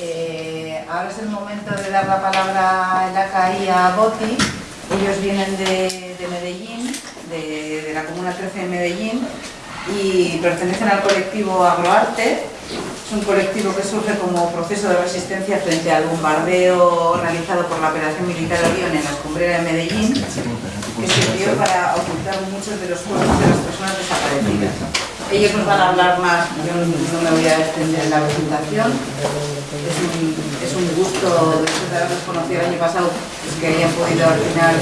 Eh, ahora es el momento de dar la palabra en la CAI a Boti. Ellos vienen de, de Medellín, de, de, la Comuna 13 de Medellín, y pertenecen al colectivo Agroarte. Es un colectivo que surge como proceso de resistencia frente al bombardeo realizado por la Operación Militar Orión en la escombrera de Medellín, que sirvió para ocultar muchos de los cuerpos de las personas desaparecidas. Ellos nos van a hablar más, yo no me voy a extender en la presentación. Es un, es un gusto, de haberlos conocido el año pasado, pues que hayan podido al final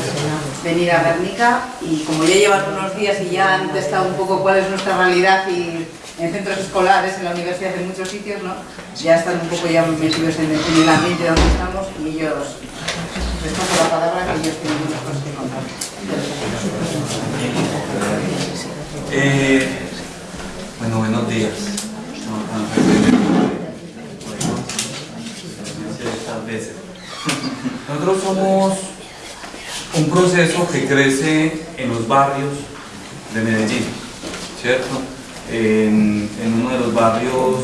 venir a Guernica y como ya llevan unos días y ya han testado un poco cuál es nuestra realidad y en centros escolares, en la universidad, en muchos sitios, ¿no? ya están un poco ya metidos en el, en el ambiente donde estamos y ellos, les paso la palabra que ellos tienen muchas cosas que contar. Eh, bueno, buenos días. Nosotros somos un proceso que crece en los barrios de Medellín, ¿cierto? En, uno de los barrios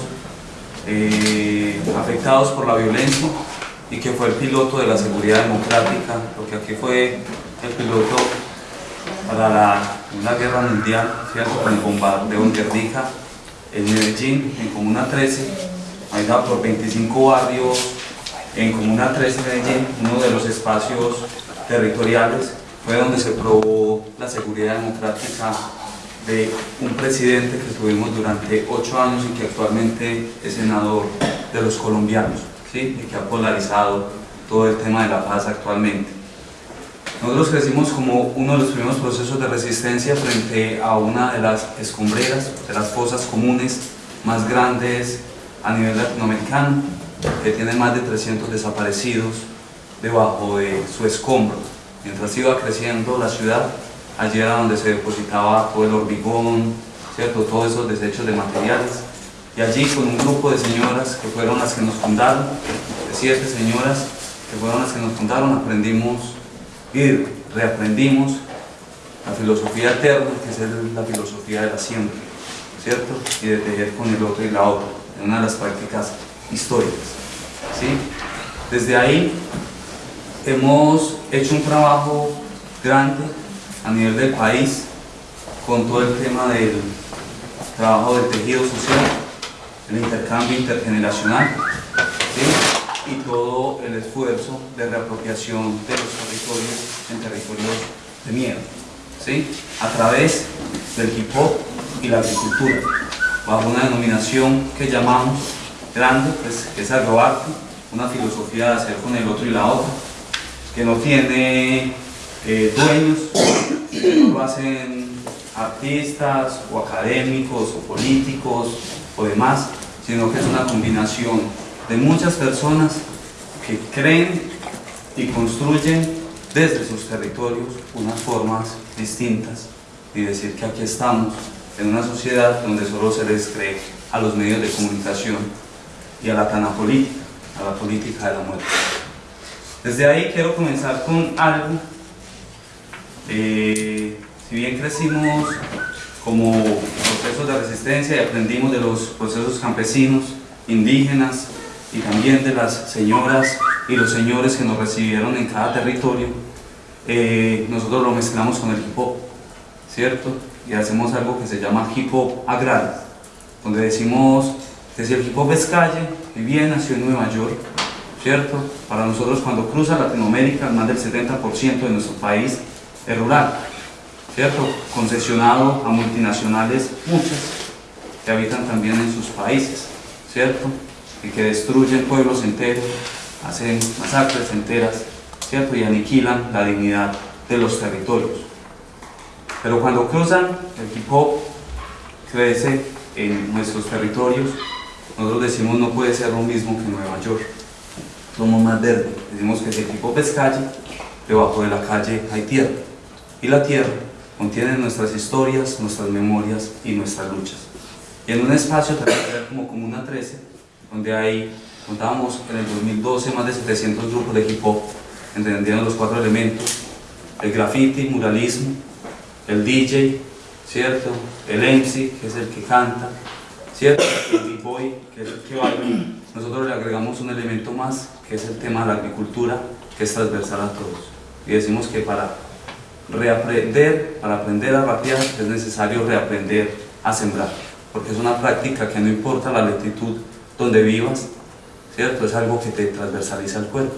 eh, afectados por la violencia y que fue el piloto de la seguridad democrática, porque aquí fue el piloto para la, una guerra mundial, ¿cierto? con el bombardeo en Guernica, en Medellín, en Comuna 13, ahí por 25 barrios en Comuna 13 Medellín, uno de los espacios territoriales, fue donde se probó la seguridad democrática de un presidente que tuvimos durante ocho años y que actualmente es senador de los colombianos, ¿sí? y que ha polarizado todo el tema de la paz actualmente. Nosotros crecimos como uno de los primeros procesos de resistencia frente a una de las escombreras, de las fosas comunes más grandes a nivel latinoamericano, que tiene más de 300 desaparecidos debajo de su escombro. Mientras iba creciendo la ciudad, allí era donde se depositaba todo el hormigón, ¿cierto? todos esos desechos de materiales. Y allí con un grupo de señoras que fueron las que nos fundaron, de siete señoras que fueron las que nos fundaron, aprendimos y reaprendimos la filosofía eterna, que es la filosofía de la siembra, ¿cierto? Y de tejer con el otro y la otra, en una de las prácticas históricas. ¿sí? Desde ahí hemos hecho un trabajo grande a nivel del país con todo el tema del trabajo del tejido social, el intercambio intergeneracional y todo el esfuerzo de reapropiación de los territorios en territorios de miedo, ¿sí? a través del hip hop y la agricultura, bajo una denominación que llamamos grande, pues, que es agroarte, una filosofía de hacer con el otro y la otra, que no tiene eh, dueños, que no lo hacen artistas o académicos o políticos o demás, sino que es una combinación de muchas personas que creen y construyen desde sus territorios unas formas distintas y decir que aquí estamos en una sociedad donde solo se les cree a los medios de comunicación y a la tana política, a la política de la muerte. Desde ahí quiero comenzar con algo. Eh, si bien crecimos como procesos de resistencia y aprendimos de los procesos campesinos, indígenas y también de las señoras y los señores que nos recibieron en cada territorio, eh, nosotros lo mezclamos con el hip hop, ¿cierto? Y hacemos algo que se llama hip hop agrario, donde decimos hop es calle, y bien nació en Nueva York, ¿cierto? Para nosotros cuando cruza Latinoamérica, más del 70% de nuestro país es rural, ¿cierto? Concesionado a multinacionales, muchas, que habitan también en sus países, ¿cierto? Y que destruyen pueblos enteros, hacen masacres enteras, ¿cierto? Y aniquilan la dignidad de los territorios. Pero cuando cruzan, el hip hop crece en nuestros territorios, nosotros decimos no puede ser lo mismo que Nueva York. Somos más verdes. Decimos que si el hip hop es calle, debajo de la calle hay tierra. Y la tierra contiene nuestras historias, nuestras memorias y nuestras luchas. Y en un espacio territorial como Comuna 13, donde hay, contábamos en el 2012 más de 700 grupos de hip hop, entendiendo los cuatro elementos, el graffiti, muralismo, el DJ, ¿cierto? El MC, que es el que canta, ¿cierto? El boy, que es el que baila, nosotros le agregamos un elemento más, que es el tema de la agricultura, que es transversal a todos. Y decimos que para reaprender, para aprender a rapear, es necesario reaprender a sembrar, porque es una práctica que no importa la latitud donde vivas, ¿cierto? Es algo que te transversaliza el cuerpo.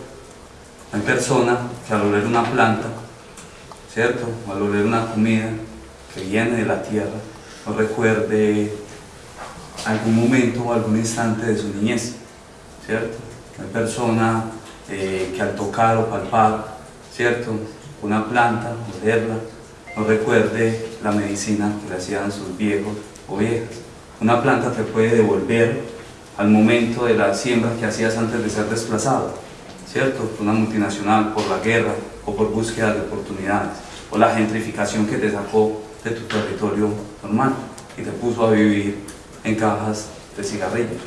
Hay personas que al oler una planta, ¿cierto? O al oler una comida que viene de la tierra, no recuerde algún momento o algún instante de su niñez, ¿cierto? Hay personas eh, que al tocar o palpar, ¿cierto? Una planta, olerla, no recuerde la medicina que le hacían sus viejos o viejas. Una planta te puede devolver al momento de la siembra que hacías antes de ser desplazado, ¿cierto? Una multinacional por la guerra o por búsqueda de oportunidades, o la gentrificación que te sacó de tu territorio normal y te puso a vivir en cajas de cigarrillos.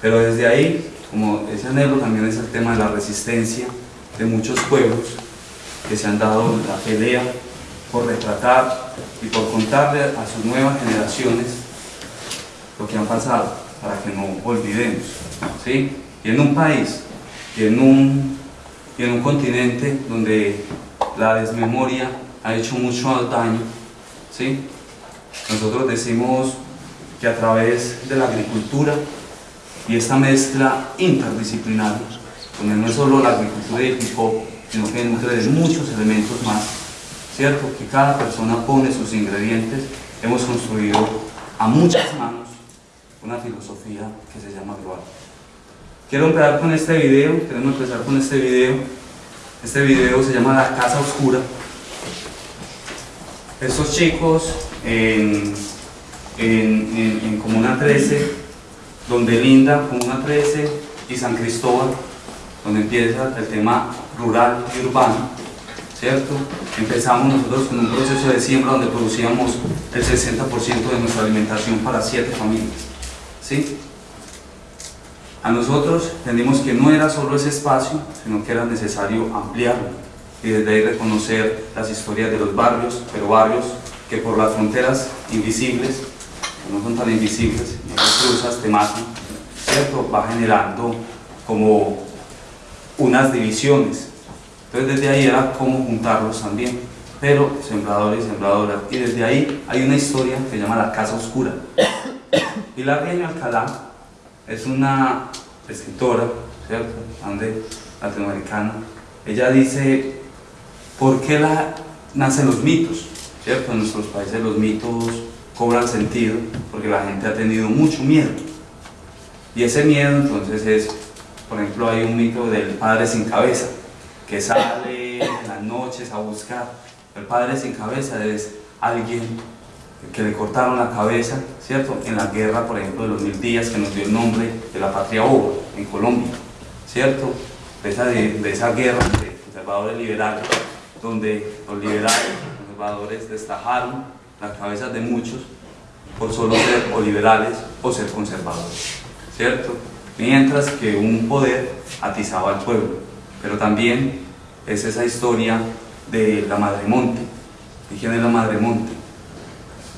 Pero desde ahí, como ese anhelo también es el tema de la resistencia de muchos pueblos que se han dado la pelea por retratar y por contarle a sus nuevas generaciones lo que han pasado, para que no olvidemos. ¿sí? Y en un país, y en un, y en un continente donde la desmemoria ha hecho mucho daño, ¿sí? nosotros decimos que a través de la agricultura y esta mezcla interdisciplinaria, donde no es solo la agricultura y el hip hop, sino que nutre muchos elementos más, ¿cierto? Que cada persona pone sus ingredientes, hemos construido a muchas manos una filosofía que se llama global. Quiero empezar con este video, queremos empezar con este video. Este video se llama La Casa Oscura. Estos chicos en, en, Comuna 13, donde linda Comuna 13 y San Cristóbal, donde empieza el tema rural y urbano, ¿cierto? Empezamos nosotros con un proceso de siembra donde producíamos el 60% de nuestra alimentación para siete familias. ¿sí? A nosotros entendimos que no era solo ese espacio, sino que era necesario ampliarlo y desde ahí reconocer las historias de los barrios, pero barrios que por las fronteras invisibles, no son tan invisibles, y las cruzas te ¿cierto? Va generando como unas divisiones. Entonces desde ahí era cómo juntarlos también, pero sembradores y sembradoras. Y desde ahí hay una historia que se llama La Casa Oscura. Pilar Riaño Alcalá es una escritora, ¿cierto? latinoamericana. Ella dice, ¿por qué la, nacen los mitos? ¿Cierto? En nuestros países los mitos cobran sentido porque la gente ha tenido mucho miedo. Y ese miedo entonces es, por ejemplo, hay un mito del padre sin cabeza, que sale en las noches a buscar. El padre sin cabeza es alguien que le cortaron la cabeza, ¿cierto? En la guerra, por ejemplo, de los mil días, que nos dio el nombre de la patria Oba, en Colombia, ¿cierto? De esa, de, esa guerra de conservadores liberales, donde los liberales, conservadores, destajaron las cabezas de muchos por solo ser o liberales o ser conservadores, ¿cierto? Mientras que un poder atizaba al pueblo, pero también es esa historia de la Madre Monte. ¿Y quién es la Madre Monte?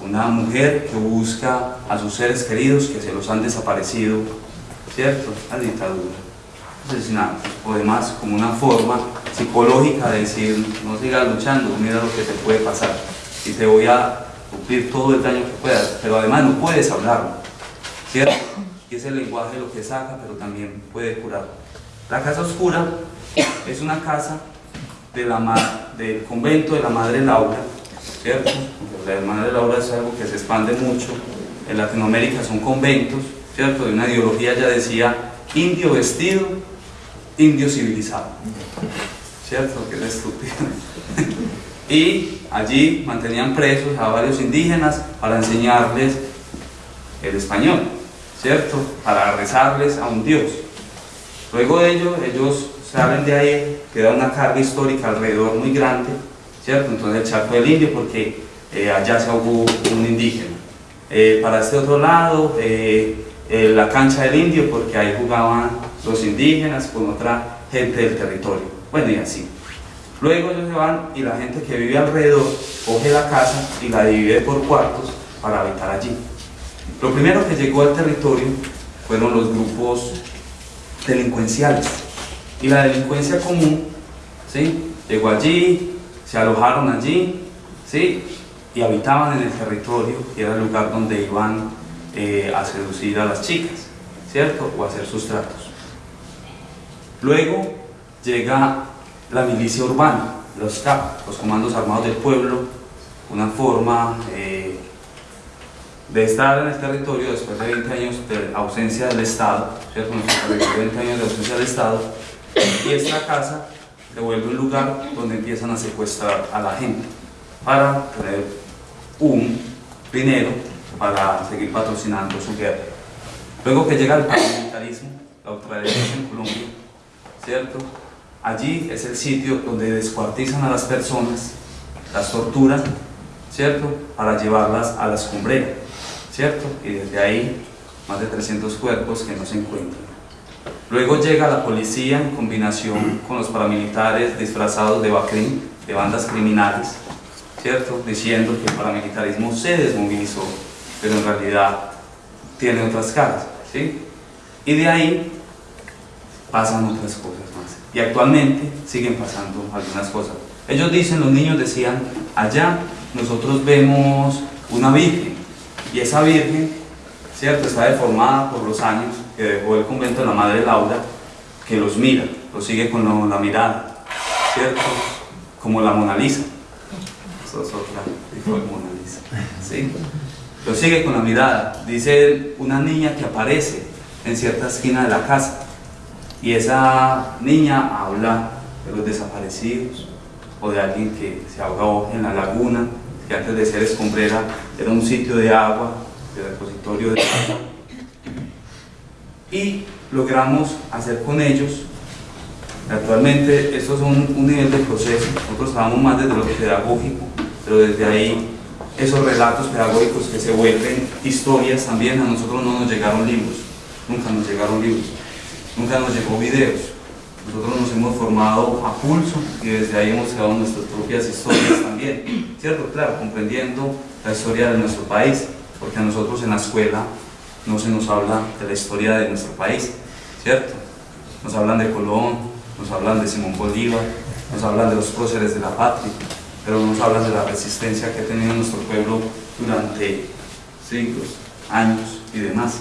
una mujer que busca a sus seres queridos que se los han desaparecido, ¿cierto? La dictadura, asesinatos o demás, como una forma psicológica de decir, no sigas luchando, mira lo que te puede pasar y te voy a cumplir todo el daño que puedas, pero además no puedes hablarlo, ¿cierto? Y ese lenguaje lo que saca, pero también puede curar. La casa oscura es una casa del convento de la Madre Laura, ¿cierto? La de Laura es algo que se expande mucho. En Latinoamérica son conventos, ¿cierto? De una ideología ya decía indio vestido, indio civilizado, ¿cierto? Que es estúpido. Y allí mantenían presos a varios indígenas para enseñarles el español, ¿cierto? Para rezarles a un dios. Luego de ello, ellos salen de ahí, queda una carga histórica alrededor muy grande, ¿cierto? Entonces el Chaco del Indio, porque eh, allá se hubo un indígena. Eh, para este otro lado, eh, la cancha del indio, porque ahí jugaban los indígenas con otra gente del territorio. Bueno, y así. Luego ellos se van y la gente que vive alrededor coge la casa y la divide por cuartos para habitar allí. Lo primero que llegó al territorio fueron los grupos delincuenciales y la delincuencia común ¿sí? llegó allí, se alojaron allí ¿sí? y habitaban en el territorio y era el lugar donde iban eh, a seducir a las chicas, ¿cierto? O a hacer sus tratos. Luego llega la milicia urbana, los CAP, los comandos armados del pueblo, una forma eh, de estar en el territorio después de 20 años de ausencia del Estado, ¿cierto? 20 años de ausencia del Estado, y esta casa se vuelve un lugar donde empiezan a secuestrar a la gente para tener un dinero para seguir patrocinando su guerra. Luego que llega el paramilitarismo, la ultraderecha en Colombia, ¿cierto? Allí es el sitio donde descuartizan a las personas, las torturan, ¿cierto? Para llevarlas a la escombrera, ¿cierto? Y desde ahí, más de 300 cuerpos que no se encuentran. Luego llega la policía en combinación con los paramilitares disfrazados de BACRIM, de bandas criminales, ¿cierto? Diciendo que el paramilitarismo se desmovilizó, pero en realidad tiene otras caras, ¿sí? Y de ahí pasan otras cosas. Y actualmente siguen pasando algunas cosas. Ellos dicen, los niños decían, allá nosotros vemos una virgen, y esa virgen, ¿cierto? Está deformada por los años, que dejó el convento de la Madre Laura, que los mira, los sigue con la mirada, ¿cierto? Como la Mona Lisa. Eso es otra, dijo Mona Lisa. ¿sí? Lo sigue con la mirada. Dice una niña que aparece en cierta esquina de la casa. Y esa niña habla de los desaparecidos o de alguien que se ahogó en la laguna, que antes de ser escombrera era un sitio de agua, de repositorio de agua. Y logramos hacer con ellos actualmente esto es un, un, nivel de proceso. Nosotros trabajamos más desde lo pedagógico pero desde ahí esos relatos pedagógicos que se vuelven historias también a nosotros no nos llegaron libros nunca nos llegaron libros nunca nos llegó videos nosotros nos hemos formado a pulso y desde ahí hemos creado nuestras propias historias también ¿cierto? claro, comprendiendo la historia de nuestro país porque a nosotros en la escuela no se nos habla de la historia de nuestro país, ¿cierto? Nos hablan de Colón, nos hablan de Simón Bolívar, nos hablan de los próceres de la patria, pero no nos hablan de la resistencia que ha tenido nuestro pueblo durante siglos, años y demás.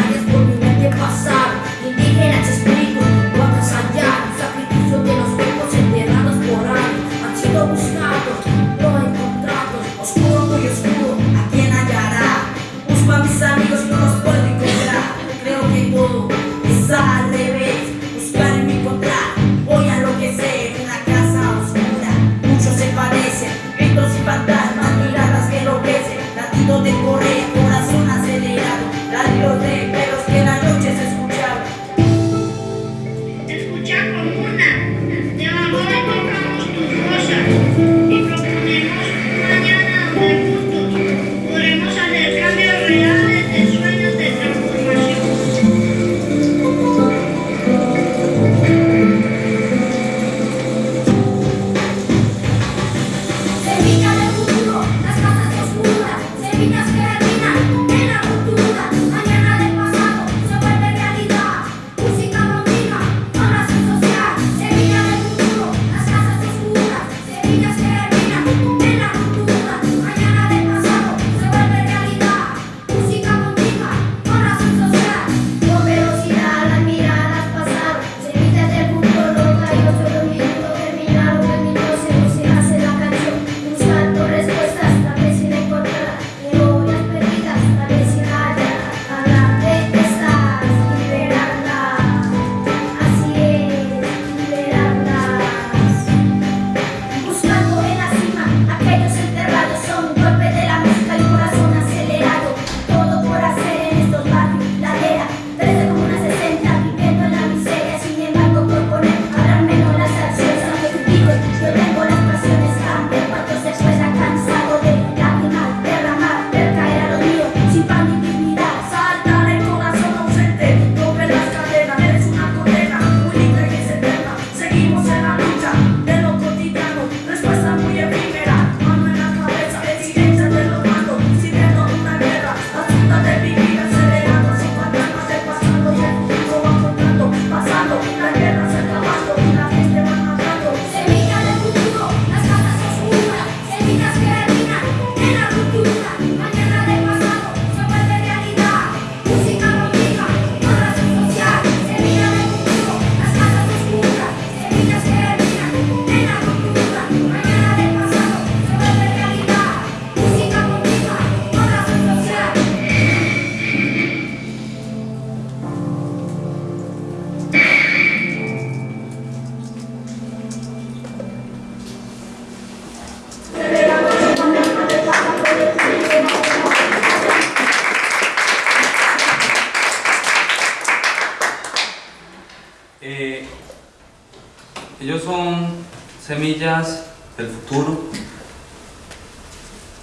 semillas del futuro,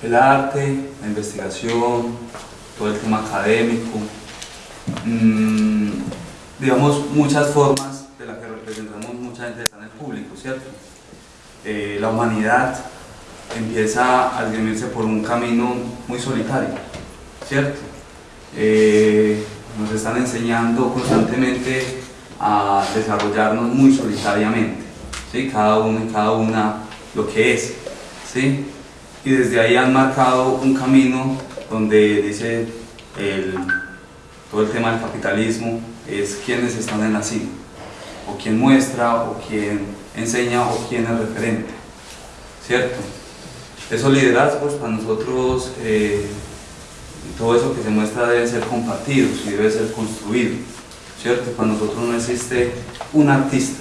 el arte, la investigación, todo el tema académico, mm, digamos muchas formas de las que representamos mucha gente está en el público, ¿cierto? Eh, la humanidad empieza a esgrimirse por un camino muy solitario, ¿cierto? Eh, nos están enseñando constantemente a desarrollarnos muy solitariamente, ¿sí? cada uno y cada una lo que es. ¿sí? Y desde ahí han marcado un camino donde dice el, todo el tema del capitalismo es quienes están en la cima, o quien muestra, o quien enseña, o quien es referente. ¿Cierto? Esos liderazgos para nosotros, eh, todo eso que se muestra debe ser compartido y debe ser construido. ¿Cierto? Para nosotros no existe un artista,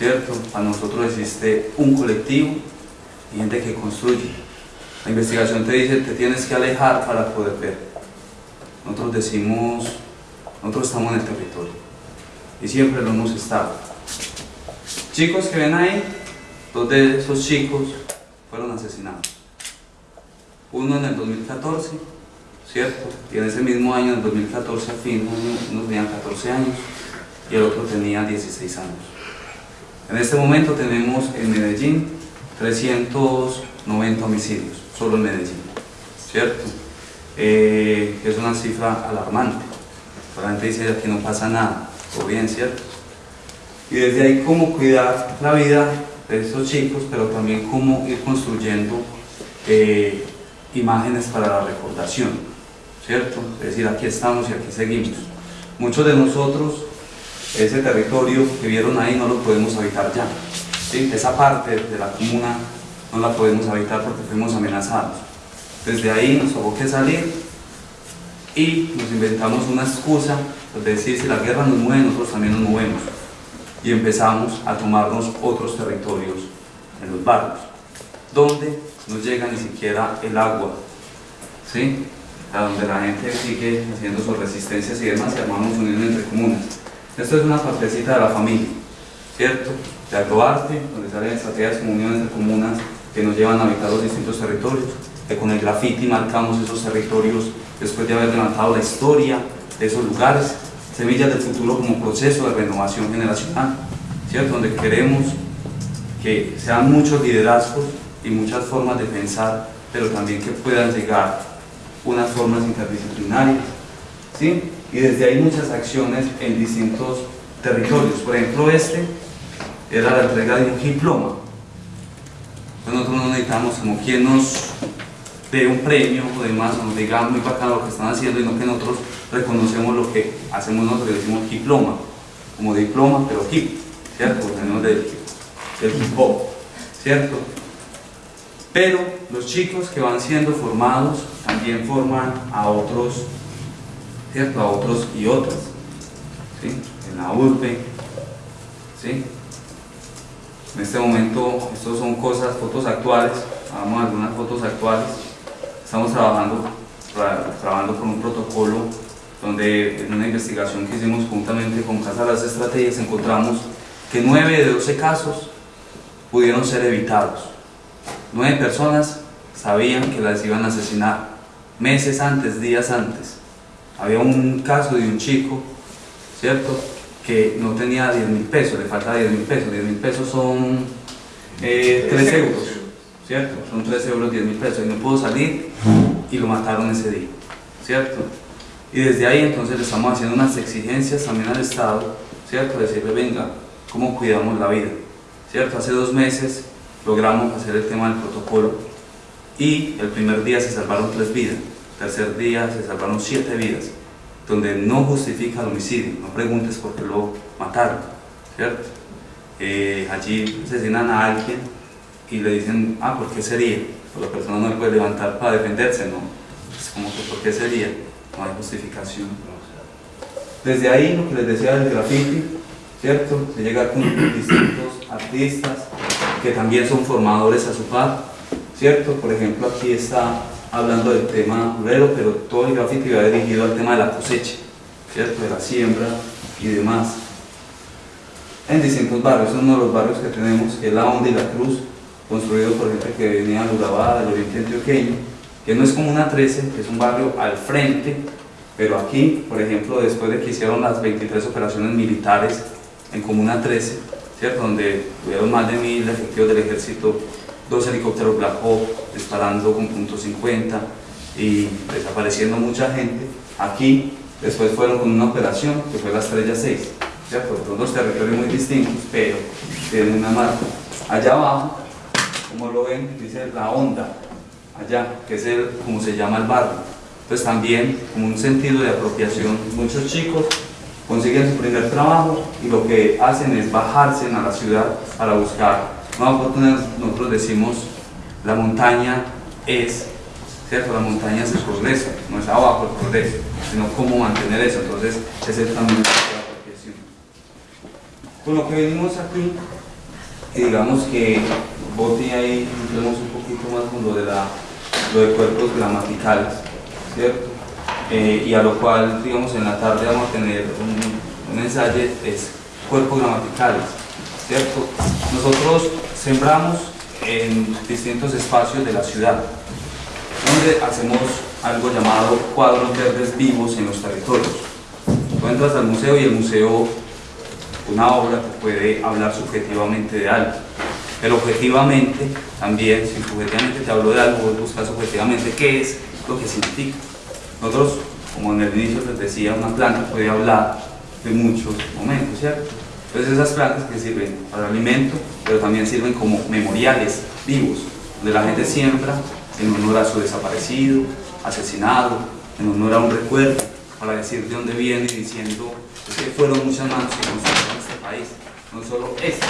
¿cierto? Para nosotros existe un colectivo y gente que construye. La investigación te dice te tienes que alejar para poder ver. Nosotros decimos, nosotros estamos en el territorio y siempre lo hemos estado. Chicos que ven ahí, dos de esos chicos fueron asesinados. Uno en el 2014, ¿cierto? Y en ese mismo año, en el 2014, a fin, uno tenía 14 años y el otro tenía 16 años. En este momento tenemos en Medellín 390 homicidios, solo en Medellín, ¿cierto? Eh, es una cifra alarmante. La gente dice que no pasa nada, o bien, ¿cierto? Y desde ahí cómo cuidar la vida de esos chicos, pero también cómo ir construyendo eh, imágenes para la recordación, ¿cierto? Es decir, aquí estamos y aquí seguimos. Muchos de nosotros, ese territorio que vieron ahí no lo podemos habitar ya. ¿sí? Esa parte de la comuna no la podemos habitar porque fuimos amenazados. Desde ahí nos tuvo que salir y nos inventamos una excusa, es decir, si la guerra nos mueve, nosotros también nos movemos y empezamos a tomarnos otros territorios en los barrios, donde no llega ni siquiera el agua, ¿sí? a donde la gente sigue haciendo sus resistencias y demás, y armamos unión entre comunas. Esto es una partecita de la familia, ¿cierto? De agroarte, donde salen estrategias como uniones de comunas que nos llevan a habitar los distintos territorios, que con el graffiti marcamos esos territorios después de haber levantado la historia de esos lugares, Semillas del Futuro como proceso de renovación generacional, ¿cierto? donde queremos que sean muchos liderazgos y muchas formas de pensar, pero también que puedan llegar unas formas interdisciplinarias. ¿sí? Y desde ahí muchas acciones en distintos territorios. Por ejemplo, este era la entrega de un diploma. Nosotros no necesitamos como quien nos dé un premio o demás, o nos diga muy bacano lo que están haciendo, y no que nosotros reconocemos lo que hacemos nosotros, decimos diploma, como diploma, pero hip, ¿cierto? Tenemos del, del hip hop, ¿cierto? Pero los chicos que van siendo formados también forman a otros, ¿cierto? A otros y otras, ¿sí? En la urbe, ¿sí? En este momento, estos son cosas, fotos actuales, a algunas fotos actuales, estamos trabajando, trabajando con un protocolo donde en una investigación que hicimos juntamente con Casa de las Estrategias encontramos que 9 de 12 casos pudieron ser evitados. 9 personas sabían que las iban a asesinar meses antes, días antes. Había un caso de un chico, ¿cierto? Que no tenía 10 mil pesos, le faltaba 10 mil pesos. 10 mil pesos son 3 eh, euros, ¿cierto? Son 3 euros, 10 mil pesos. Y no pudo salir y lo mataron ese día, ¿cierto? Y desde ahí entonces le estamos haciendo unas exigencias también al Estado, ¿cierto? Decirle, venga, ¿cómo cuidamos la vida? ¿Cierto? Hace dos meses logramos hacer el tema del protocolo y el primer día se salvaron tres vidas, tercer día se salvaron siete vidas, donde no justifica el homicidio, no preguntes por qué lo mataron, ¿cierto? Eh, allí asesinan a alguien y le dicen, ah, ¿por qué sería? Pues la persona no le puede levantar para defenderse, ¿no? Es como que, ¿por qué sería? no hay justificación. Desde ahí, lo que les decía del graffiti, ¿cierto? Se llega con distintos artistas que también son formadores a su par, ¿cierto? Por ejemplo, aquí está hablando del tema obrero, pero todo el graffiti va dirigido al tema de la cosecha, ¿cierto? De la siembra y demás. en distintos barrios. Uno de los barrios que tenemos, es La Onda y La Cruz, construido por gente que venía de Urabá, del oriente antioqueño, que no es como una 13, que es un barrio al frente, pero aquí, por ejemplo, después de que hicieron las 23 operaciones militares en Comuna 13, ¿cierto? donde tuvieron más de mil efectivos del ejército, dos helicópteros Black disparando con punto .50 y desapareciendo mucha gente, aquí después fueron con una operación que fue la Estrella 6, ¿cierto? Son dos territorios muy distintos, pero tienen una marca. Allá abajo, como lo ven, dice la onda, allá, que es el, como se llama el barrio. Entonces también, como un sentido de apropiación, muchos chicos consiguen su primer trabajo y lo que hacen es bajarse a la ciudad para buscar. Nosotros decimos, la montaña es, ¿cierto? La montaña es el progreso, no es abajo el progreso, sino cómo mantener eso. Entonces, ese es también. Con lo que venimos aquí, y digamos que Boti ahí entremos un poquito más con lo de, lo de cuerpos gramaticales, ¿cierto? Eh, y a lo cual, digamos, en la tarde vamos a tener un, un ensayo, es cuerpos gramaticales, Nosotros sembramos en distintos espacios de la ciudad, donde hacemos algo llamado cuadros verdes vivos en los territorios. Tú entras al museo y el museo una obra que puede hablar subjetivamente de algo, pero objetivamente también, si subjetivamente te hablo de algo, buscas objetivamente qué es lo que significa. Nosotros, como en el inicio les decía, una planta puede hablar de muchos momentos, ¿cierto? Entonces esas plantas que sirven para alimento, pero también sirven como memoriales vivos, donde la gente siembra en honor a su desaparecido, asesinado, en honor a un recuerdo, para decir de dónde viene y diciendo que fueron muchas manos que construyeron este país, no solo este,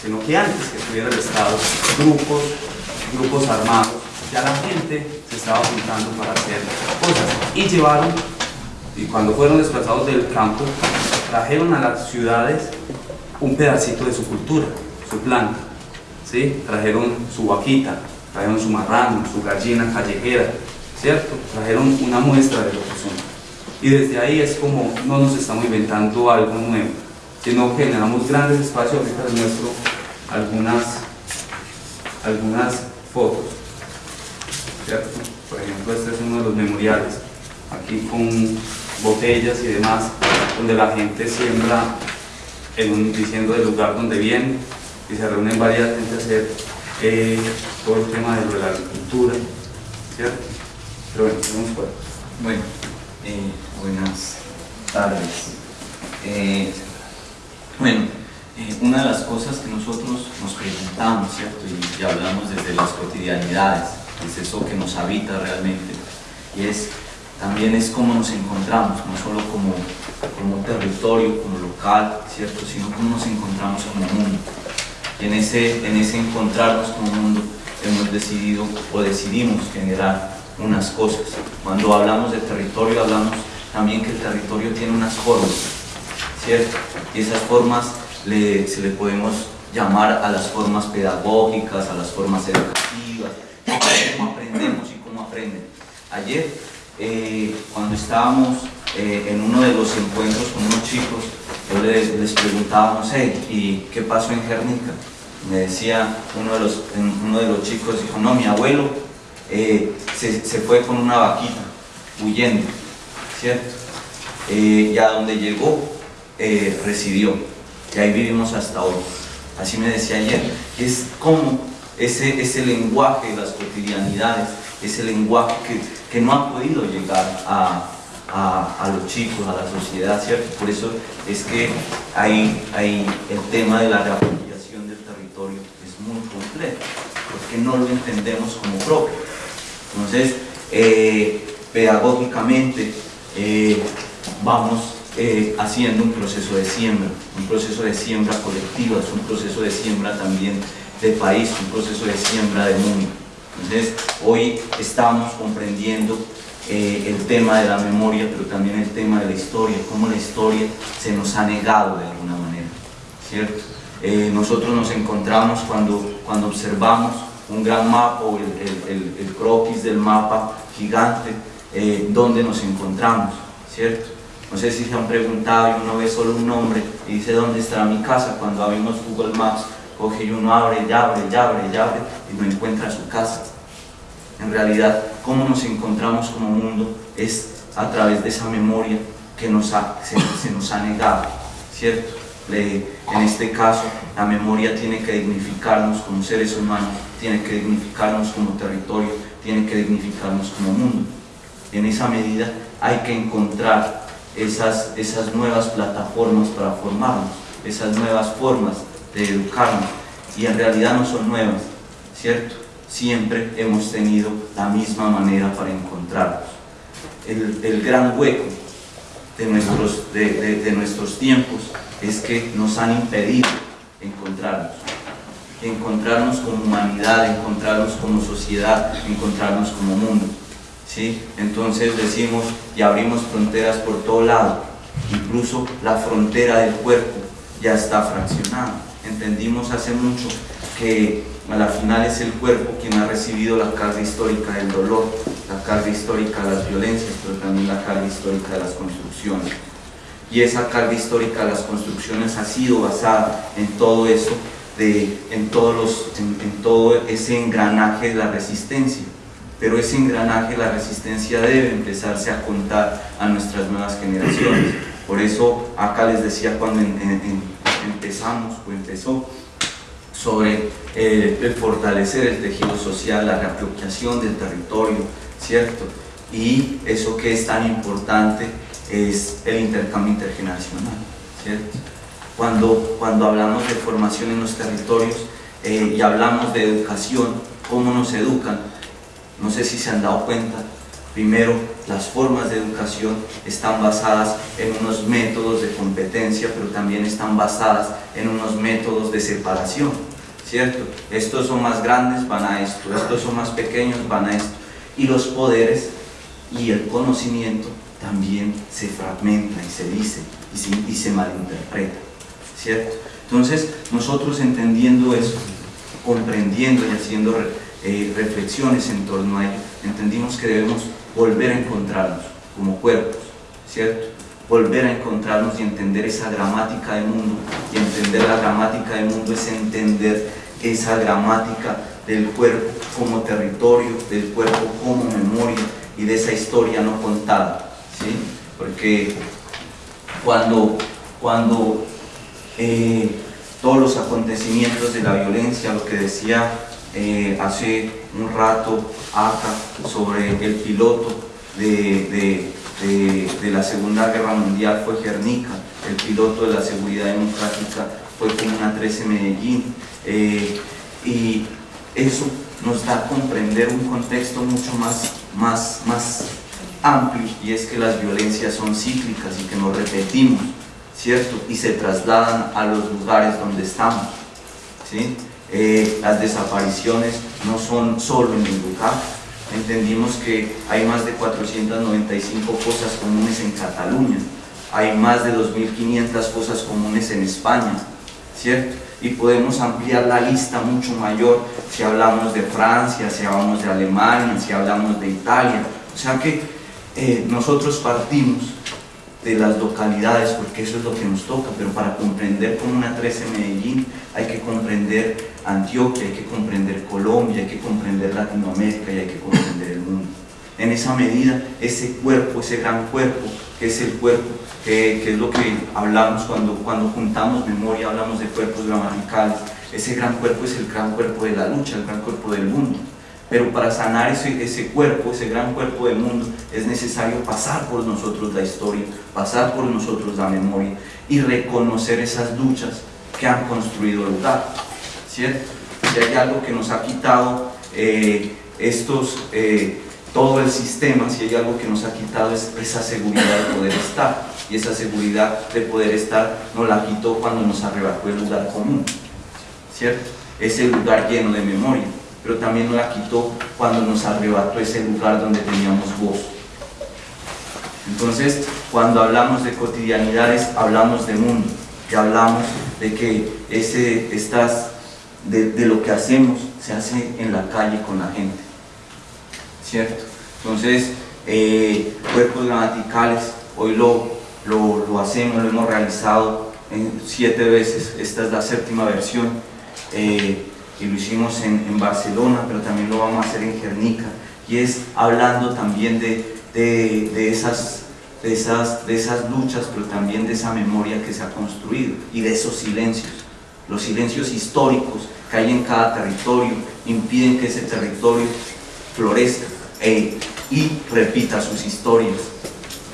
sino que antes que estuviera el Estado, grupos, grupos armados, ya la gente se estaba juntando para hacer cosas y llevaron, y cuando fueron desplazados del campo, trajeron a las ciudades un pedacito de su cultura, su planta, ¿sí? trajeron su vaquita, trajeron su marrano, su gallina callejera, ¿cierto? Trajeron una muestra de lo que son. Y desde ahí es como no nos estamos inventando algo nuevo, sino generamos grandes espacios, ahorita les muestro algunas, algunas fotos, ¿cierto? Por ejemplo, este es uno de los memoriales, aquí con botellas y demás, donde la gente siembra en un, diciendo el lugar donde viene y se reúnen varias gente a hacer eh, todo el tema de, la agricultura, ¿cierto? Pero bueno, fuera. Bueno, eh, buenas tardes. Eh, bueno, una de las cosas que nosotros nos preguntamos, ¿cierto? Y hablamos desde las cotidianidades, es eso que nos habita realmente, y es también es cómo nos encontramos, no solo como, como territorio, como local, ¿cierto? sino cómo nos encontramos como mundo. Y en ese, en ese encontrarnos como mundo hemos decidido o decidimos generar unas cosas. Cuando hablamos de territorio hablamos también que el territorio tiene unas formas, ¿cierto? Y esas formas le, se le podemos llamar a las formas pedagógicas, a las formas educativas, cómo aprendemos y cómo aprenden. Ayer eh, cuando estábamos eh, en uno de los encuentros con unos chicos, yo les, les preguntaba, no sé, ¿y qué pasó en Guernica? Me decía uno de los, uno de los chicos, dijo, no, mi abuelo eh, se, se, fue con una vaquita, huyendo, ¿cierto? Eh, y a donde llegó, eh, residió, y ahí vivimos hasta hoy. Así me decía ayer, es como ese, ese lenguaje de las cotidianidades, ese lenguaje que, que no ha podido llegar a, a, los chicos, a la sociedad, ¿cierto? Por eso es que hay, hay el tema de la reapropiación del territorio es muy complejo, porque no lo entendemos como propio. Entonces, eh, pedagógicamente eh, vamos eh, haciendo un proceso de siembra, un proceso de siembra colectiva, es un proceso de siembra también de país, un proceso de siembra de mundo. Entonces, hoy estamos comprendiendo eh, el tema de la memoria, pero también el tema de la historia, cómo la historia se nos ha negado de alguna manera, ¿cierto? Eh, nosotros nos encontramos cuando, cuando observamos un gran mapa o el, el, croquis del mapa gigante, eh, donde nos encontramos, ¿cierto? No sé si se han preguntado y uno ve solo un nombre y dice dónde estará mi casa. Cuando abrimos Google Maps, coge y uno abre y abre y abre y abre no encuentra su casa. En realidad, cómo nos encontramos como mundo es a través de esa memoria que nos se, se nos ha negado, ¿cierto? en este caso, la memoria tiene que dignificarnos como seres humanos, tiene que dignificarnos como territorio, tiene que dignificarnos como mundo. En esa medida hay que encontrar esas, esas nuevas plataformas para formarnos, esas nuevas formas de educarnos, y en realidad no son nuevas, ¿cierto? Siempre hemos tenido la misma manera para encontrarnos. El, el gran hueco de nuestros, de, de nuestros tiempos es que nos han impedido encontrarnos, encontrarnos como humanidad, encontrarnos como sociedad, encontrarnos como mundo. ¿sí? Entonces decimos y abrimos fronteras por todo lado, incluso la frontera del cuerpo ya está fraccionada. Entendimos hace mucho que a la final es el cuerpo quien ha recibido la carga histórica del dolor, la carga histórica de las violencias, pero también la carga histórica de las construcciones y esa carga histórica de las construcciones ha sido basada en todo eso, de, en, todos los, en, todo ese engranaje de la resistencia. Pero ese engranaje de la resistencia debe empezarse a contar a nuestras nuevas generaciones. Por eso acá les decía cuando empezamos o empezó sobre eh, el fortalecer el tejido social, la reapropiación del territorio, ¿cierto? Y eso que es tan importante es el intercambio intergeneracional, ¿cierto? Cuando, cuando hablamos de formación en los territorios eh, y hablamos de educación, cómo nos educan, no sé si se han dado cuenta, primero las formas de educación están basadas en unos métodos de competencia, pero también están basadas en unos métodos de separación, ¿cierto? Estos son más grandes, van a esto, estos son más pequeños, van a esto. Y los poderes y el conocimiento también se fragmenta y se dice y se, y malinterpreta, ¿cierto? Entonces, nosotros entendiendo eso, comprendiendo y haciendo eh, reflexiones en torno a ello, entendimos que debemos volver a encontrarnos como cuerpos, ¿cierto? Volver a encontrarnos y entender esa gramática del mundo, y entender la gramática del mundo es entender esa gramática del cuerpo como territorio, del cuerpo como memoria y de esa historia no contada porque cuando, cuando eh, todos los acontecimientos de la violencia, lo que decía eh, hace un rato acá sobre el piloto de, la Segunda Guerra Mundial fue Guernica, el piloto de la seguridad democrática fue Comuna 13 Medellín, eh, y eso nos da a comprender un contexto mucho más, más, más amplio y es que las violencias son cíclicas y que nos repetimos, ¿cierto? Y se trasladan a los lugares donde estamos, ¿sí? Eh, las desapariciones no son solo en el lugar, entendimos que hay más de 495 cosas comunes en Cataluña, hay más de 2.500 cosas comunes en España, ¿cierto? Y podemos ampliar la lista mucho mayor si hablamos de Francia, si hablamos de Alemania, si hablamos de Italia, o sea que eh, nosotros partimos de las localidades porque eso es lo que nos toca, pero para comprender una 13 Medellín hay que comprender Antioquia, hay que comprender Colombia, hay que comprender Latinoamérica y hay que comprender el mundo. En esa medida, ese cuerpo, ese gran cuerpo, que es el cuerpo, que, es lo que hablamos cuando, cuando juntamos memoria, hablamos de cuerpos gramaticales, ese gran cuerpo es el gran cuerpo de la lucha, el gran cuerpo del mundo. Pero para sanar ese, cuerpo, ese gran cuerpo del mundo, es necesario pasar por nosotros la historia, pasar por nosotros la memoria y reconocer esas luchas que han construido el lugar. ¿Cierto? Si hay algo que nos ha quitado eh, estos, eh, todo el sistema, si hay algo que nos ha quitado es esa seguridad de poder estar. Y esa seguridad de poder estar nos la quitó cuando nos arrebató el lugar común. ¿Cierto? Ese lugar lleno de memoria pero también nos la quitó cuando nos arrebató ese lugar donde teníamos voz. Entonces, cuando hablamos de cotidianidades, hablamos de mundo, que hablamos de que ese, estás, de, lo que hacemos se hace en la calle con la gente, ¿cierto? Entonces, eh, cuerpos gramaticales, hoy lo, lo, hacemos, lo hemos realizado en siete veces, esta es la séptima versión, eh, lo hicimos en, Barcelona, pero también lo vamos a hacer en Guernica, y es hablando también de, de, de, esas, de, esas, de esas luchas, pero también de esa memoria que se ha construido, y de esos silencios, los silencios históricos que hay en cada territorio, impiden que ese territorio florezca e, y repita sus historias,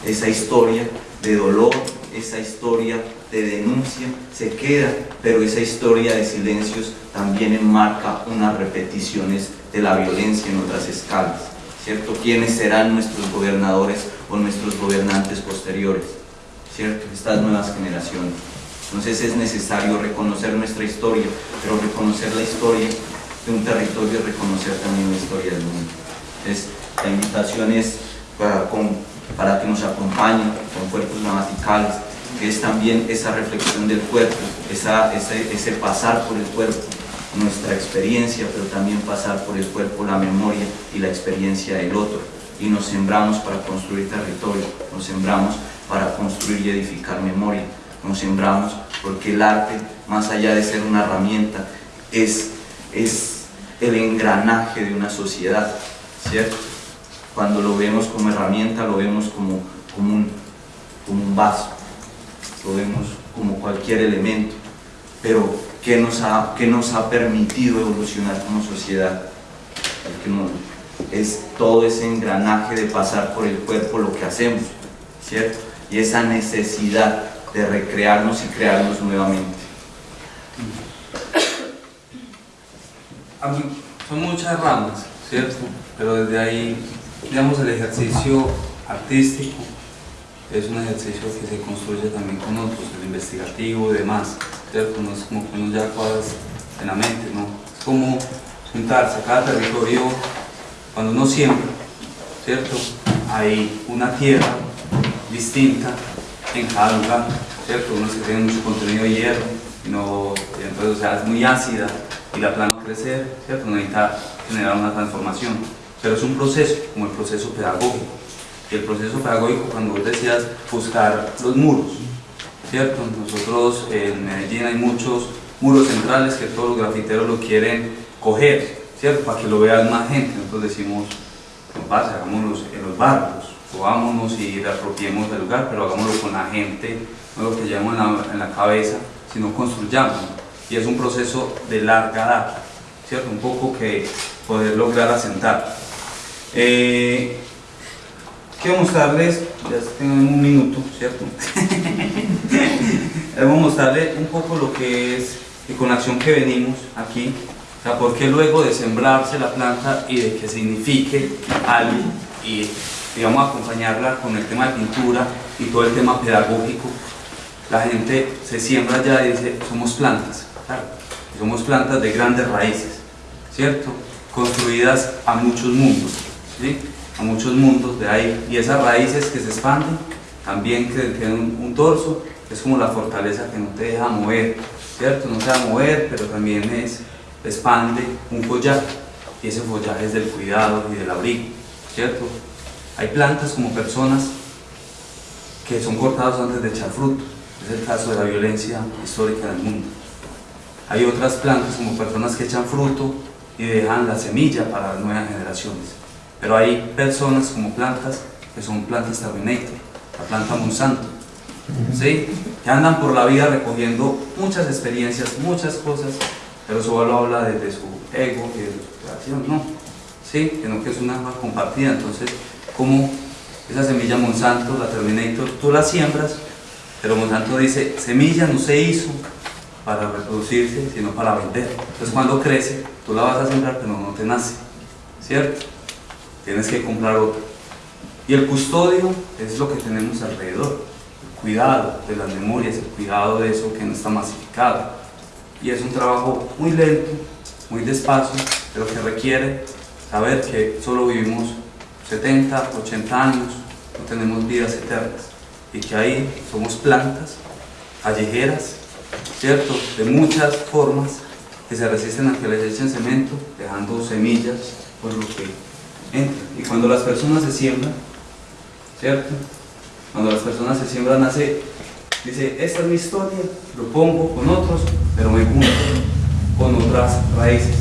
esa historia de dolor, esa historia de denuncia se queda, pero esa historia de silencios también enmarca unas repeticiones de la violencia en otras escalas, ¿cierto? ¿Quiénes serán nuestros gobernadores o nuestros gobernantes posteriores? ¿Cierto? Estas nuevas generaciones. Entonces es necesario reconocer nuestra historia, pero reconocer la historia de un territorio y reconocer también la historia del mundo. Entonces, la invitación es para, para que nos acompañen con cuerpos gramaticales, es también esa reflexión del cuerpo, esa, ese, ese pasar por el cuerpo, nuestra experiencia, pero también pasar por el cuerpo la memoria y la experiencia del otro. Y nos sembramos para construir territorio, nos sembramos para construir y edificar memoria, nos sembramos porque el arte, más allá de ser una herramienta, es, es el engranaje de una sociedad, ¿cierto? Cuando lo vemos como herramienta, lo vemos como, como, un, como un vaso, lo vemos como cualquier elemento, pero ¿qué nos ha, qué nos ha permitido evolucionar como sociedad? Que es todo ese engranaje de pasar por el cuerpo lo que hacemos, ¿cierto? Y esa necesidad de recrearnos y crearnos nuevamente. Son muchas ramas, ¿cierto? Pero desde ahí, digamos, el ejercicio artístico es un ejercicio que se construye también con otros, el investigativo y demás, ¿cierto? No es como que uno ya cuadras en la mente, ¿no? Es como juntarse, cada territorio, cuando uno siembra, ¿cierto? Hay una tierra distinta en cada lugar, ¿cierto? Unos que tienen mucho contenido de hierro, no, entonces o sea, es muy ácida y la planta crecer, ¿cierto? Necesita generar una transformación, pero es un proceso, como el proceso pedagógico. El proceso pedagógico, cuando vos decías buscar los muros, ¿cierto? Nosotros en Medellín hay muchos muros centrales que todos los grafiteros lo quieren coger, ¿cierto? Para que lo vean más gente. Nosotros decimos, no pasa, hagámoslos en los barrios, subámonos y reapropiemos del lugar, pero hagámoslo con la gente, no lo que llevamos en la, en la cabeza, sino construyamos. Y es un proceso de larga data, ¿cierto? Un poco que poder lograr asentar. Eh, quiero mostrarles, ya tengo un minuto, ¿cierto? Debo mostrarles un poco lo que es, y con la acción que venimos aquí, o sea, por qué luego de sembrarse la planta y de que signifique algo y digamos acompañarla con el tema de pintura y todo el tema pedagógico, la gente se siembra ya y dice, somos plantas, claro, somos plantas de grandes raíces, ¿cierto? Construidas a muchos mundos, ¿sí? A muchos mundos de ahí, y esas raíces que se expanden, también que tienen un, un torso, es como la fortaleza que no te deja mover, ¿cierto? No te deja mover, pero también es, expande un follaje, y ese follaje es del cuidado y del abrigo, ¿cierto? Hay plantas como personas que son cortadas antes de echar fruto, es el caso de la violencia histórica del mundo. Hay otras plantas como personas que echan fruto y dejan la semilla para las nuevas generaciones. Pero hay personas como plantas que son plantas Terminator, la planta Monsanto, ¿sí? que andan por la vida recogiendo muchas experiencias, muchas cosas, pero solo habla desde su ego y de su creación, no, ¿sí? sino que es una alma compartida. Entonces, como esa semilla Monsanto, la Terminator, tú la siembras, pero Monsanto dice, semilla no se hizo para reproducirse, sino para vender. Entonces cuando crece, tú la vas a sembrar, pero no te nace, ¿cierto? Tienes que comprar otra. Y el custodio es lo que tenemos alrededor, el cuidado de las memorias, el cuidado de eso que no está masificado. Y es un trabajo muy lento, muy despacio, pero que requiere saber que solo vivimos 70, 80 años, no tenemos vidas eternas y que ahí somos plantas callejeras, ¿cierto? De muchas formas que se resisten a que les echen cemento, dejando semillas por lo que entra. Y cuando las personas se siembran, ¿cierto? Cuando las personas se siembran hace, dice, esta es mi historia, lo pongo con otros, pero me junto con otras raíces.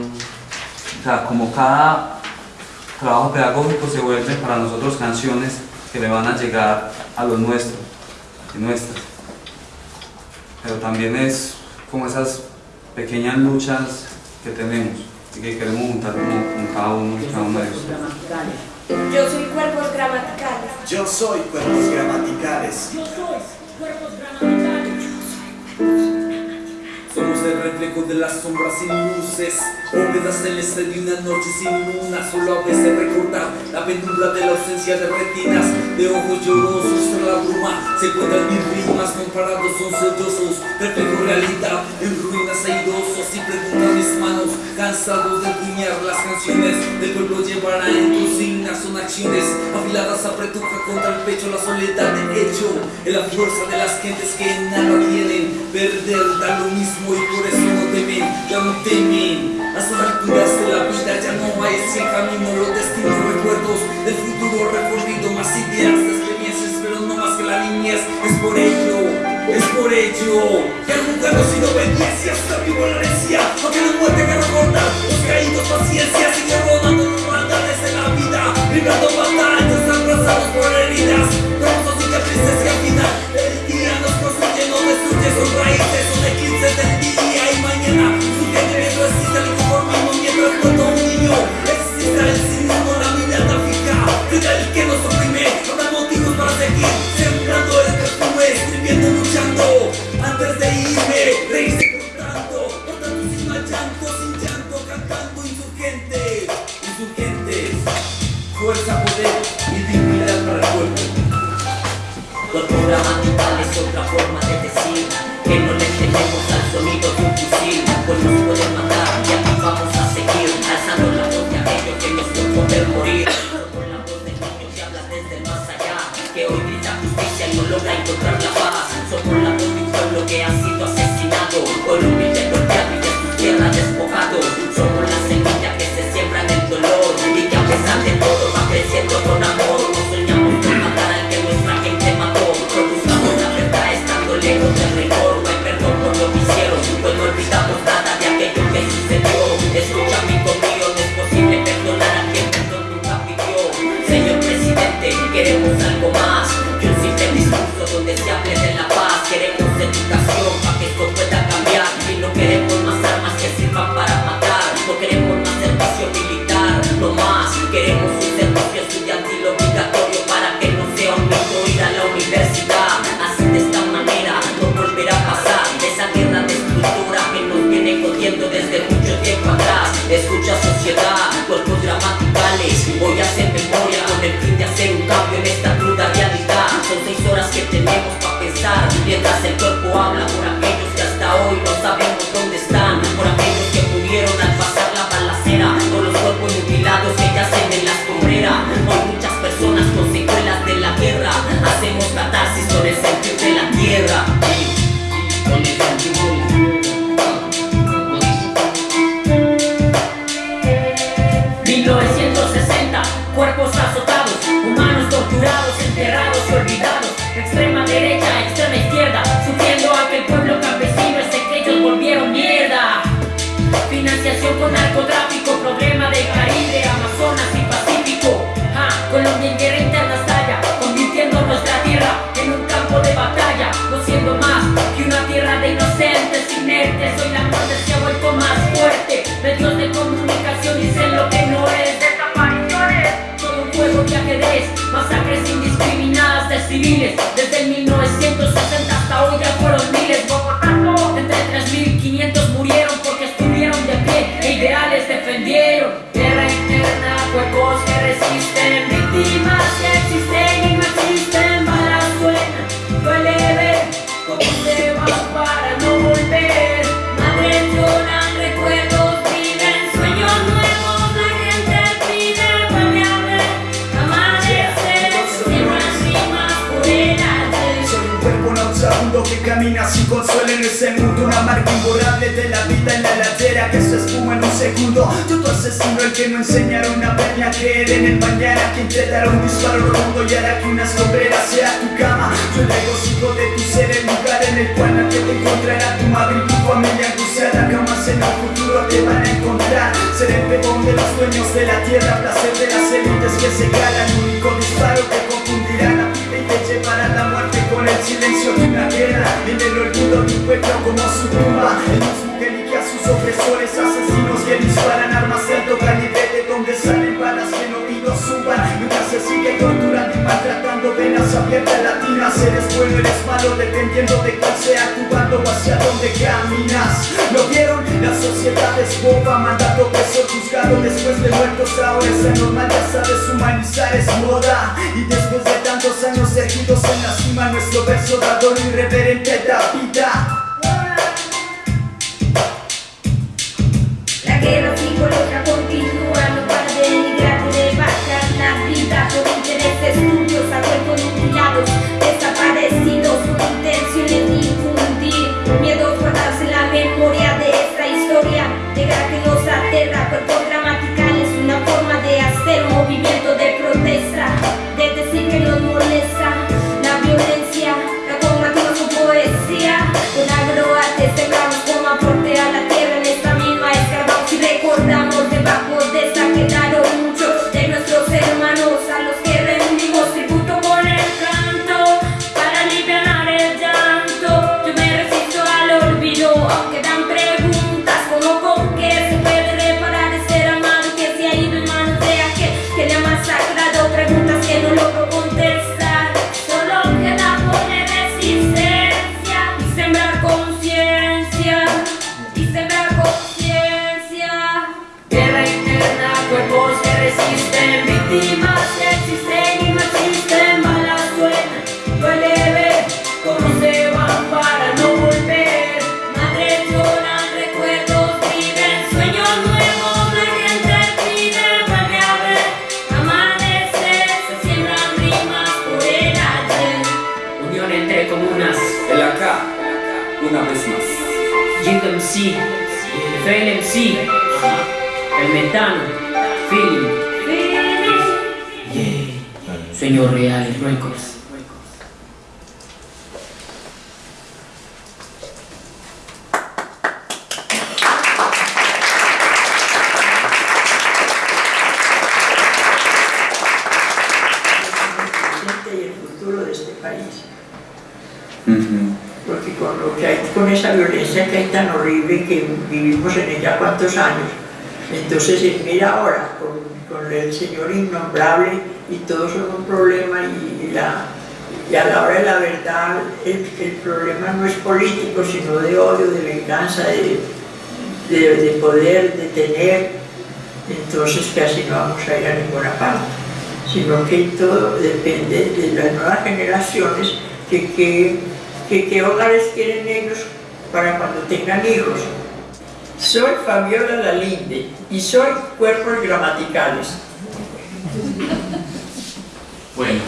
O sea, como cada trabajo pedagógico se vuelve para nosotros canciones que le van a llegar a los nuestros y nuestras. Pero también es como esas pequeñas luchas que tenemos y que queremos juntar como con cada uno y cada uno de Cuerpos ustedes. gramaticales. Yo soy cuerpos gramaticales. Yo soy cuerpos gramaticales. Somos el reflejo de las sombras sin luces Bóvedas celeste de una noche sin luna Solo a veces recordar la penumbra de la ausencia de retinas De ojos llorosos tras la bruma Se encuentran mis rimas comparados son sollozos Reflejo realidad en ruinas airosos Y preguntan mis manos cansados de empuñar las canciones Del pueblo llevará en consignas son acciones Afiladas apretuja contra el pecho la soledad de hecho En la fuerza de las gentes que nada tienen Perder da lo mismo y por eso no temen, ya no temen A estas alturas de la vida ya no hay ese camino Los destinos, recuerdos del futuro recorrido Más ideas, experiencias, pero no más que la niñez Es por ello, es por ello Que no he sido obediencia, hasta vivo la Aunque la muerte que recorta, los caídos paciencia Sigo rodando los maldades de la vida Librando batallas, abrazados por heridas Trozos cicatrices que al final del día nos construye, no destruye Son raíces, con el fin de hacer un cambio en esta cruda realidad. Son seis horas que tenemos para pensar. Mientras el cuerpo habla por aquellos que hasta hoy no saben civiles Desde 1960 hasta hoy ya fueron miles. Bogotá, entre 3.500 murieron porque estuvieron de pie e ideales defendieron. Guerra interna, huecos que resisten. Nauseabundo que camina sin consuelo en ese mundo Una marca imborrable de la vida en la ladera que se espuma en un segundo. Yo tu asesino, el que no enseñaron a verme a creer en el mañana Quien te dará un disparo rotundo y hará que una escombrera sea tu cama. Yo el regocijo de tu ser, el lugar en el cual nadie te encontrará. Tu madre y tu familia angustiada jamás en el futuro te van a encontrar. Ser el pegón de los dueños de la tierra Placer de las élites que se ganan. Único disparo que confundirá la vida y te llevará a la muerte con el silencio de una guerra. En el olvido de un pueblo como su tumba. Que elige a sus opresores Asesinos que disparan armas de alto calibre De donde salen balas que en oídos suban Mientras se sigue torturando y maltratando Venas abiertas latinas Eres bueno, eres malo Dependiendo de cuál sea tu bando O hacia dónde caminas. ¿Lo vieron? La sociedad es boba Mandato preso juzgado Después de muertos. Ahora es normal Ya sabes humanizar es moda. Y después de tantos años erguidos en la cima Nuestro verso dador irreverente da vida. La guerra FL MC, el metano, feeling, yeah. Sueño Real Records. presente y el futuro de este país. Porque con, lo que hay, con esa violencia que hay tan horrible que vivimos en ella cuántos años, entonces eh, mira ahora con, con el señor innombrable y todos son un problema y, y la, y a la hora de la verdad el, el problema no es político sino de odio, de venganza, de, de, de poder, de tener, entonces así no vamos a ir a ninguna parte sino que todo depende de las nuevas generaciones que, que, que, que hogares quieren ellos para cuando tengan hijos. Soy Fabiola Lalinde y soy Cuerpos Gramaticales. Bueno,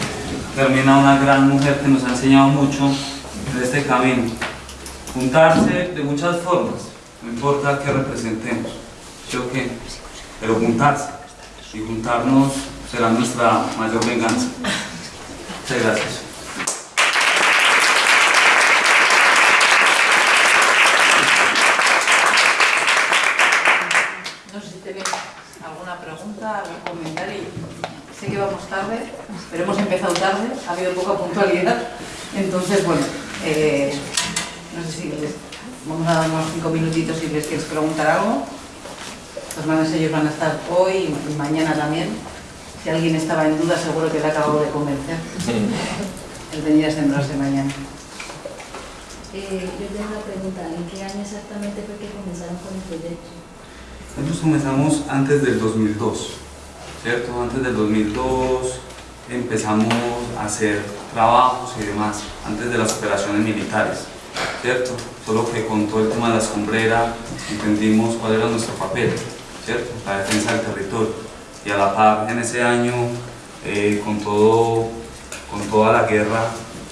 termina una gran mujer que nos ha enseñado mucho en este camino. Juntarse de muchas formas, no importa qué representemos, ¿sí o qué? Pero juntarse y juntarnos será nuestra mayor venganza. Muchas gracias. No sé si tenéis pregunta. Sé que vamos tarde, pero hemos empezado tarde, ha habido poca puntualidad. Entonces, bueno, eh, no sé si les, vamos a dar unos cinco minutitos si les quieres preguntar algo. Los manos ellos van a estar hoy y mañana también. Si alguien estaba en duda, seguro que le acabo de convencer. El venir a sembrarse mañana. Eh, yo tengo una pregunta, ¿en qué año exactamente fue que comenzaron con el proyecto? Nosotros comenzamos antes del 2002. ¿cierto? Antes del 2002 empezamos a hacer trabajos y demás, antes de las operaciones militares, ¿cierto? Solo que con todo el tema de la escombrera entendimos cuál era nuestro papel, ¿cierto? La defensa del territorio. Y a la par, en ese año, eh, con, todo, con toda la guerra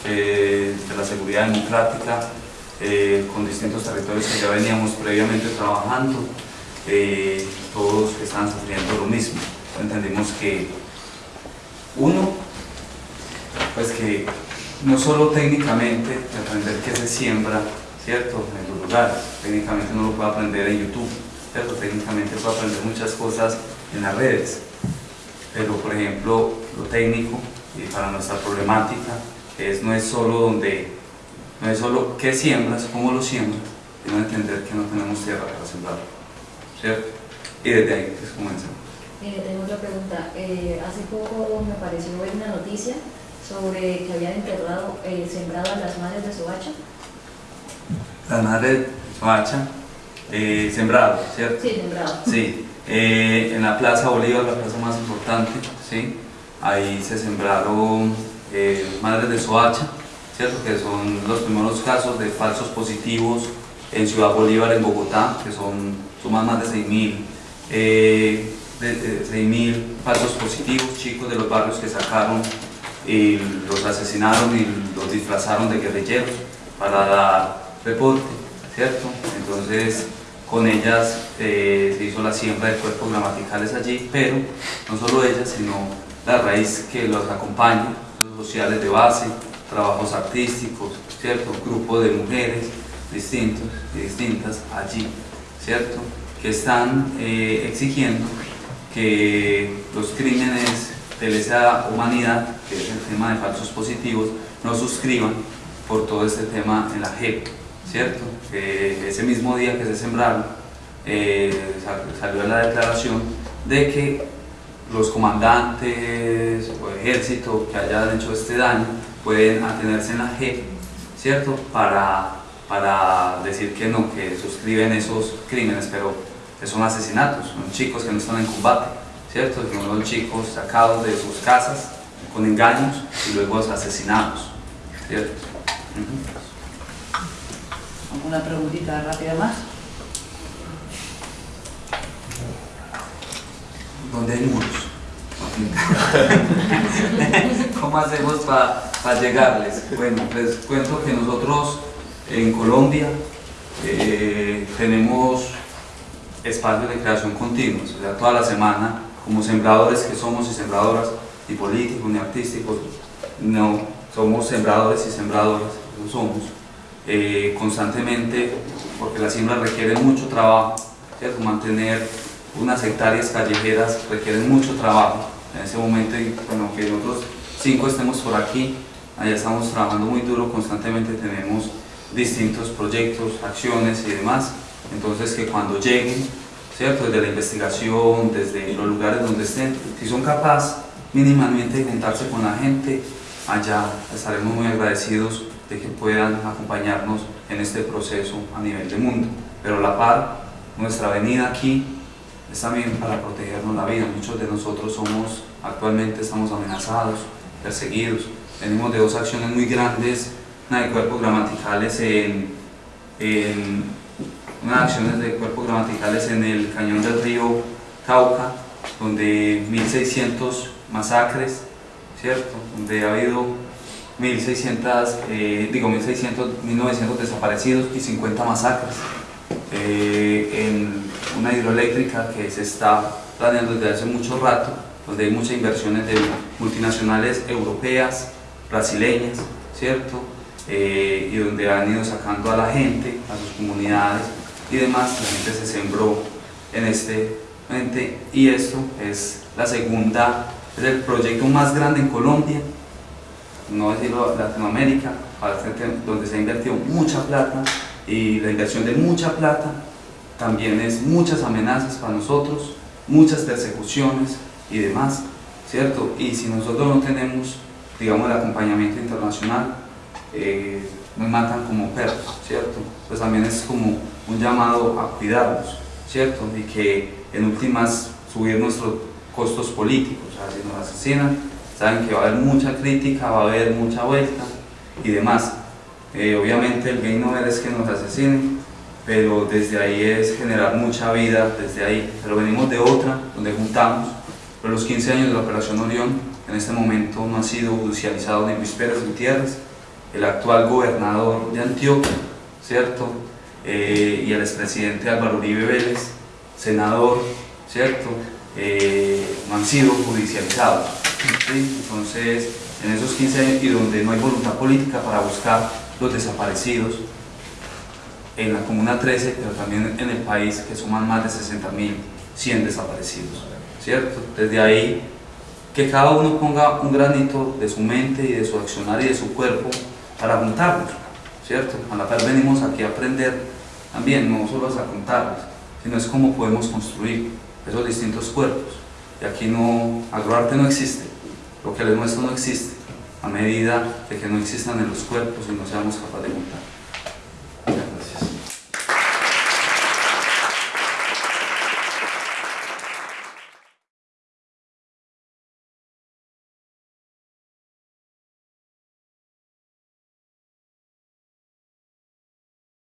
eh, de la seguridad democrática, eh, con distintos territorios que ya veníamos previamente trabajando, eh, todos estaban sufriendo lo mismo. Entendimos que uno, pues que no solo técnicamente aprender qué se siembra, ¿cierto? En los lugares, técnicamente uno lo puede aprender en YouTube, ¿cierto? Técnicamente puede aprender muchas cosas en las redes, pero por ejemplo, lo técnico y para nuestra problemática es, no es solo donde, no es solo qué siembras, cómo lo siembras, sino entender que no tenemos tierra para sembrar, ¿cierto? Y desde ahí pues comenzamos. Eh, tengo otra pregunta. Eh, hace poco me pareció ver una noticia sobre que habían enterrado, eh, sembrado a las madres de Soacha. Las madres de Soacha, eh, sembrado, ¿cierto? Sí, sembrado. Sí, eh, en la Plaza Bolívar, la plaza más importante, ¿sí? ahí se sembraron madres de Soacha, ¿cierto? que son los primeros casos de falsos positivos en Ciudad Bolívar, en Bogotá, que son suman más de 6.000 eh, de, de 6.000 falsos positivos, chicos de los barrios que sacaron y los asesinaron y los disfrazaron de guerrilleros para dar reporte, ¿cierto? Entonces, con ellas eh, se hizo la siembra de cuerpos gramaticales allí, pero no solo ellas, sino la raíz que los acompaña, sociales de base, trabajos artísticos, ¿cierto? Grupos de mujeres distintos y distintas allí, ¿cierto? Que están eh, exigiendo que los crímenes de lesa humanidad, que es el tema de falsos positivos, no suscriban por todo este tema en la JEP, ¿cierto? Que ese mismo día que se sembraron, eh, sal- salió la declaración de que los comandantes o ejército que hayan hecho este daño pueden atenerse en la JEP, ¿cierto? Para, para decir que no, que suscriben esos crímenes, pero que son asesinatos, son chicos que no están en combate, ¿cierto? Que son chicos sacados de sus casas con engaños y luego asesinados, ¿cierto? Ujú. ¿Alguna preguntita rápida más? donde hay muros. ¿Cómo hacemos para llegarles? Bueno, les cuento que nosotros en Colombia eh, tenemos espacios de creación continuos, o sea, toda la semana, como sembradores que somos y sembradoras, y políticos ni artísticos, no, somos sembradores y sembradoras, lo somos, eh, constantemente, porque la siembra requiere mucho trabajo, ¿cierto? mantener unas hectáreas callejeras requieren mucho trabajo. En ese momento, bueno, que nosotros cinco estemos por aquí, allá estamos trabajando muy duro, constantemente tenemos distintos proyectos, acciones y demás. Entonces, que cuando lleguen, ¿cierto? Desde la investigación, desde los lugares donde estén, si son capaces mínimamente de juntarse con la gente, allá estaremos muy agradecidos de que puedan acompañarnos en este proceso a nivel de mundo. Pero a la par, nuestra venida aquí es también para protegernos la vida. Muchos de nosotros somos, actualmente estamos amenazados, perseguidos. Venimos de dos acciones muy grandes, de cuerpos gramaticales en, en unas acciones de cuerpos gramaticales en el cañón del río Cauca, donde 1600 masacres, ¿cierto? Donde ha habido 1600, eh, digo 1600, 1900 desaparecidos y 50 masacres. Eh, en una hidroeléctrica que se está planeando desde hace mucho rato, donde hay muchas inversiones de multinacionales europeas, brasileñas, ¿cierto? Eh, y donde han ido sacando a la gente, a sus comunidades y demás, la gente se sembró en este ente y esto es la segunda, es el proyecto más grande en Colombia, no decirlo Latinoamérica, donde se ha invertido mucha plata y la inversión de mucha plata también es muchas amenazas para nosotros, muchas persecuciones y demás, ¿cierto? Y si nosotros no tenemos, digamos, el acompañamiento internacional, eh, matan como perros, ¿cierto? Pues también es como un llamado a cuidarnos, ¿cierto? Y que en últimas subir nuestro costos políticos, o sea, si nos asesinan, saben que va a haber mucha crítica, va a haber mucha vuelta y demás. Eh, obviamente el gain no es que nos asesinen, pero desde ahí es generar mucha vida, desde ahí. Pero venimos de otra, donde juntamos, pero los 15 años de la Operación Orión, en este momento no ha sido judicializado ni Luis Pérez Gutiérrez, el actual gobernador de Antioquia, ¿cierto? Eh, y el expresidente Álvaro Uribe Vélez, senador, ¿cierto? Eh, no han sido judicializados. Entonces, en esos 15 años y donde no hay voluntad política para buscar los desaparecidos, en la Comuna 13, pero también en el país, que suman más de 60.100 desaparecidos, ¿cierto? Desde ahí, que cada uno ponga un granito de su mente y de su accionar y de su cuerpo para juntarnos, ¿cierto? A la vez venimos aquí a aprender también, no solo a contarles, sino es cómo podemos construir esos distintos cuerpos. Y aquí no, agroarte no existe, lo que les muestro no existe, a medida de que no existan en los cuerpos y no seamos capaces de juntar.